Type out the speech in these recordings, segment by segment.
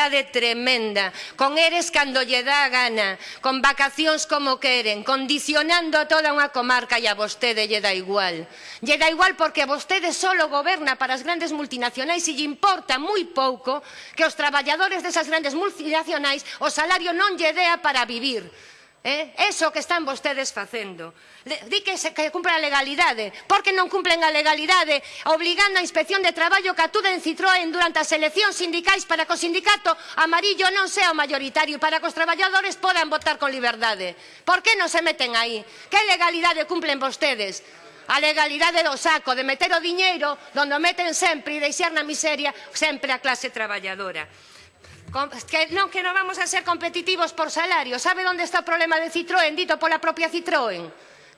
liberdade tremenda, con eres cando lle dá gana, con vacacións como queren, condicionando a toda unha comarca e a vostede lle dá igual. Lle dá igual porque vostede solo goberna para as grandes multinacionais e lle importa moi pouco que os traballadores desas grandes multinacionais o salario non lle dea para vivir. Eh? Eso que están vostedes facendo. Di que se que cumpra a legalidade, Por que non cumplen a legalidade, obligando a Inspección de Traballo que atude en Citroën durante as eleccións sindicais para que o sindicato amarillo non sea o mayoritario e para que os traballadores podan votar con liberdade. Por que non se meten aí? Que legalidade cumplen vostedes? a legalidade do saco, de meter o diñeiro donde o meten sempre e deixar na miseria sempre a clase traballadora. Que non, que non vamos a ser competitivos por salario. ¿Sabe onde está o problema de Citroën, dito pola propia Citroën?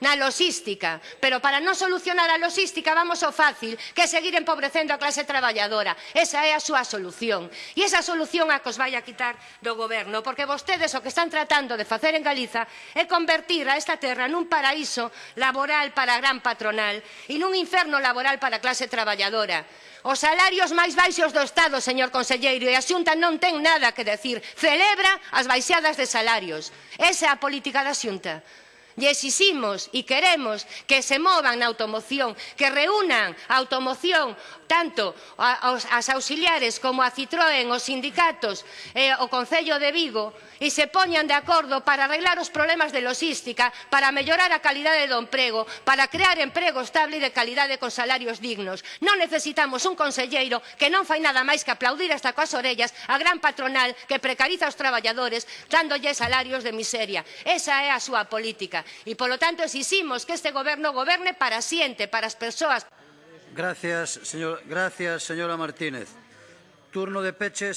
na logística, Pero para non solucionar a logística vamos ao fácil, que é seguir empobrecendo a clase traballadora. Esa é a súa solución. E esa solución a que os vai a quitar do goberno, porque vostedes o que están tratando de facer en Galiza é convertir a esta terra nun paraíso laboral para a gran patronal e nun inferno laboral para a clase traballadora. Os salarios máis baixos do Estado, señor conselleiro, e a Xunta non ten nada que decir. Celebra as baixadas de salarios. Esa é a política da Xunta. E exiximos e queremos que se movan na automoción, que reúnan a automoción tanto aos, as auxiliares como a Citroën, os sindicatos, e o Concello de Vigo, e se poñan de acordo para arreglar os problemas de logística, para mellorar a calidade do emprego, para crear emprego estable e de calidade con salarios dignos. Non necesitamos un conselleiro que non fai nada máis que aplaudir hasta coas orellas a gran patronal que precariza os traballadores dándolle salarios de miseria. Esa é a súa política. E, polo tanto, exiximos que este goberno goberne para xente, para as persoas. Gracias, señor, gracias señora Martínez. Turno de peches.